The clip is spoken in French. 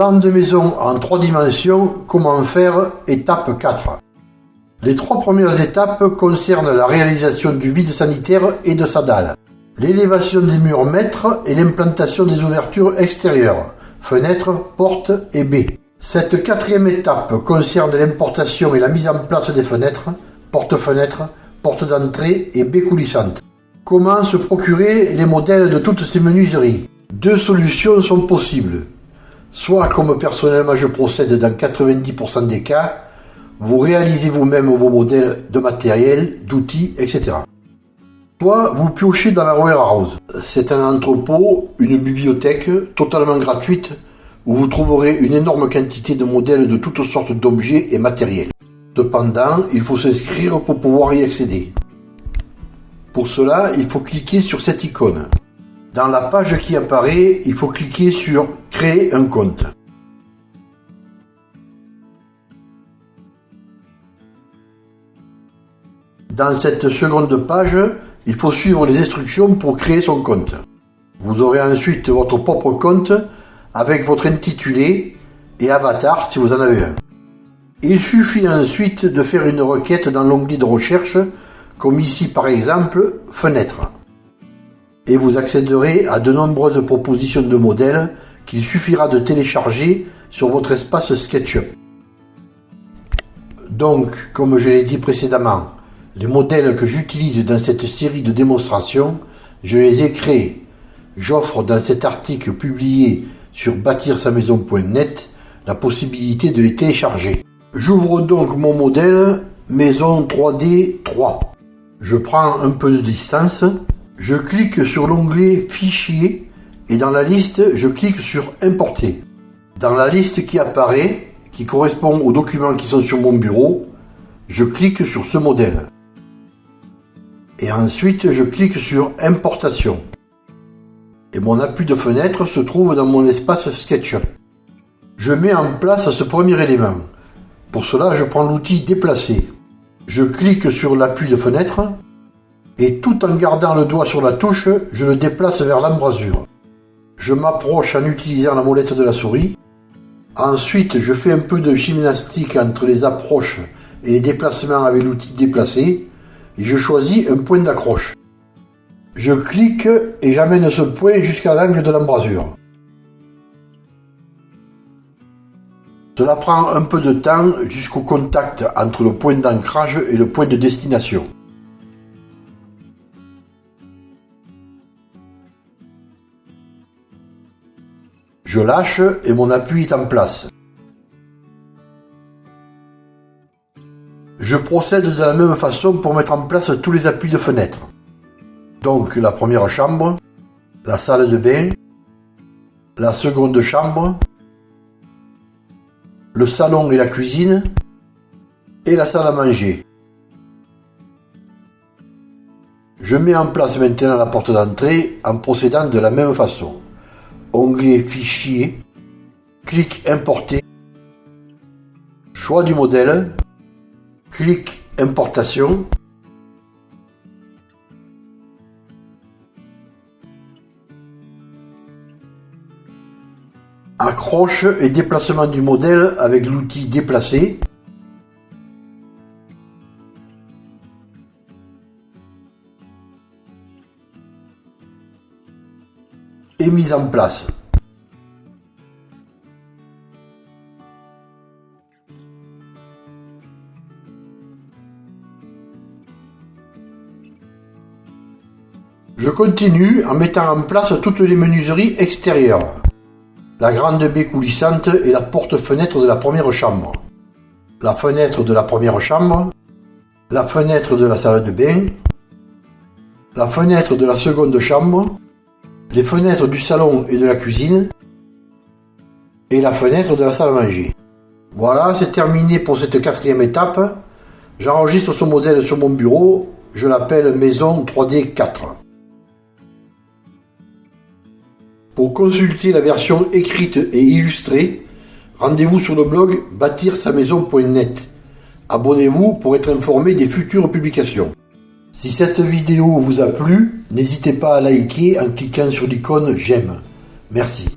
Plan de maison en trois dimensions, comment faire, étape 4. Les trois premières étapes concernent la réalisation du vide sanitaire et de sa dalle, l'élévation des murs mètres et l'implantation des ouvertures extérieures, fenêtres, portes et baies. Cette quatrième étape concerne l'importation et la mise en place des fenêtres, portes-fenêtres, portes d'entrée et baies coulissantes. Comment se procurer les modèles de toutes ces menuiseries? Deux solutions sont possibles. Soit comme personnellement je procède dans 90% des cas, vous réalisez vous-même vos modèles de matériel, d'outils, etc. Soit vous piochez dans la warehouse. C'est un entrepôt, une bibliothèque totalement gratuite où vous trouverez une énorme quantité de modèles de toutes sortes d'objets et matériels. Cependant, il faut s'inscrire pour pouvoir y accéder. Pour cela, il faut cliquer sur cette icône. Dans la page qui apparaît, il faut cliquer sur Créer un compte. Dans cette seconde page, il faut suivre les instructions pour créer son compte. Vous aurez ensuite votre propre compte avec votre intitulé et avatar si vous en avez un. Il suffit ensuite de faire une requête dans l'onglet de recherche, comme ici par exemple Fenêtre. Et vous accéderez à de nombreuses propositions de modèles qu'il suffira de télécharger sur votre espace SketchUp. Donc, comme je l'ai dit précédemment, les modèles que j'utilise dans cette série de démonstrations, je les ai créés. J'offre dans cet article publié sur bâtir-sa-maison.net la possibilité de les télécharger. J'ouvre donc mon modèle Maison 3D 3. Je prends un peu de distance, je clique sur l'onglet Fichier et dans la liste, je clique sur Importer. Dans la liste qui apparaît, qui correspond aux documents qui sont sur mon bureau, je clique sur ce modèle et ensuite je clique sur Importation. Et mon appui de fenêtre se trouve dans mon espace SketchUp. Je mets en place ce premier élément. Pour cela, je prends l'outil Déplacer. Je clique sur l'appui de fenêtre et tout en gardant le doigt sur la touche, je le déplace vers l'embrasure. Je m'approche en utilisant la molette de la souris. Ensuite, je fais un peu de gymnastique entre les approches et les déplacements avec l'outil Déplacer et je choisis un point d'accroche. Je clique et j'amène ce point jusqu'à l'angle de l'embrasure. Cela prend un peu de temps jusqu'au contact entre le point d'ancrage et le point de destination. Je lâche et mon appui est en place. Je procède de la même façon pour mettre en place tous les appuis de fenêtre. Donc la première chambre, la salle de bain, la seconde chambre, le salon et la cuisine, et la salle à manger. Je mets en place maintenant la porte d'entrée en procédant de la même façon. Onglet Fichier, clic Importer, choix du modèle, clic Importation. Accroche et déplacement du modèle avec l'outil Déplacer. Mise en place. Je continue en mettant en place toutes les menuiseries extérieures. La grande baie coulissante et la porte-fenêtre de la première chambre. La fenêtre de la première chambre. La fenêtre de la salle de bain. La fenêtre de la seconde chambre. Les fenêtres du salon et de la cuisine. Et la fenêtre de la salle à manger. Voilà, c'est terminé pour cette quatrième étape. J'enregistre ce modèle sur mon bureau. Je l'appelle Maison 3D 4. Pour consulter la version écrite et illustrée, rendez-vous sur le blog bâtir-sa-maison.net. Abonnez-vous pour être informé des futures publications. Si cette vidéo vous a plu, n'hésitez pas à liker en cliquant sur l'icône j'aime. Merci.